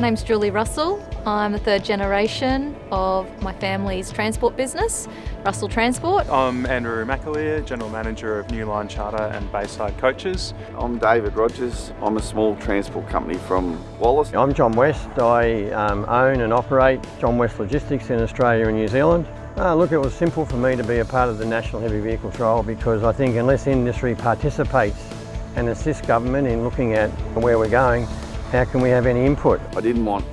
My name's Julie Russell. I'm the third generation of my family's transport business, Russell Transport. I'm Andrew McAleer, General Manager of Newline Charter and Bayside Coaches. I'm David Rogers. I'm a small transport company from Wallace. I'm John West. I um, own and operate John West Logistics in Australia and New Zealand. Uh, look, it was simple for me to be a part of the National Heavy Vehicle Trial because I think unless industry participates and assists government in looking at where we're going, how can we have any input? I didn't want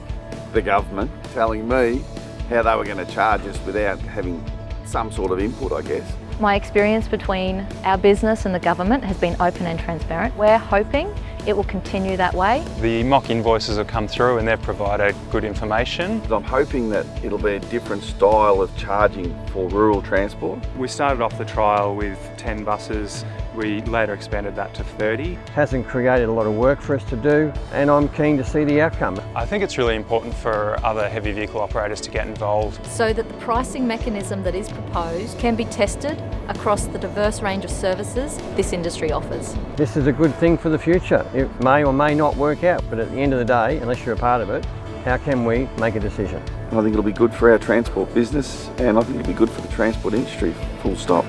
the government telling me how they were going to charge us without having some sort of input, I guess. My experience between our business and the government has been open and transparent. We're hoping it will continue that way. The mock invoices have come through and they've provided good information. I'm hoping that it'll be a different style of charging for rural transport. We started off the trial with 10 buses. We later expanded that to 30. Hasn't created a lot of work for us to do and I'm keen to see the outcome. I think it's really important for other heavy vehicle operators to get involved. So that the pricing mechanism that is proposed can be tested across the diverse range of services this industry offers. This is a good thing for the future. It may or may not work out, but at the end of the day, unless you're a part of it, how can we make a decision? I think it'll be good for our transport business and I think it'll be good for the transport industry, full stop.